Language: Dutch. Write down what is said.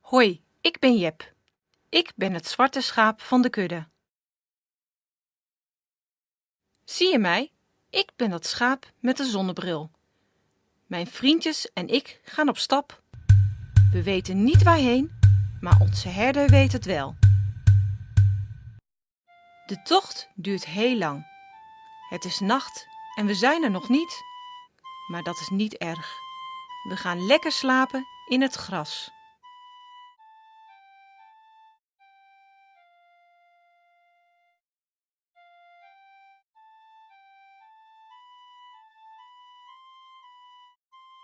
Hoi, ik ben Jep. Ik ben het zwarte schaap van de kudde. Zie je mij? Ik ben dat schaap met de zonnebril. Mijn vriendjes en ik gaan op stap. We weten niet waarheen, maar onze herder weet het wel. De tocht duurt heel lang. Het is nacht en we zijn er nog niet. Maar dat is niet erg. We gaan lekker slapen in het gras.